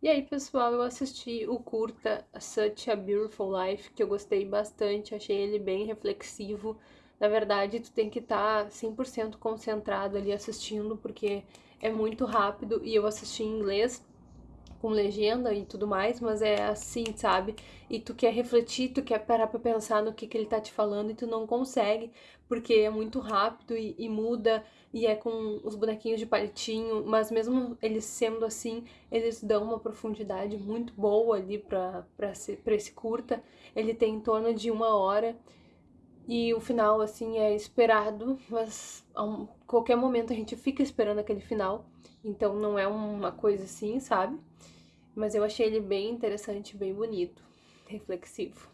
E aí, pessoal, eu assisti o curta Such a Beautiful Life, que eu gostei bastante, achei ele bem reflexivo. Na verdade, tu tem que estar tá 100% concentrado ali assistindo, porque é muito rápido e eu assisti em inglês com legenda e tudo mais, mas é assim, sabe? E tu quer refletir, tu quer parar pra pensar no que, que ele tá te falando e tu não consegue, porque é muito rápido e, e muda, e é com os bonequinhos de palitinho, mas mesmo eles sendo assim, eles dão uma profundidade muito boa ali pra, pra, ser, pra esse curta. Ele tem em torno de uma hora. E o final, assim, é esperado, mas a qualquer momento a gente fica esperando aquele final. Então não é uma coisa assim, sabe? Mas eu achei ele bem interessante, bem bonito, reflexivo.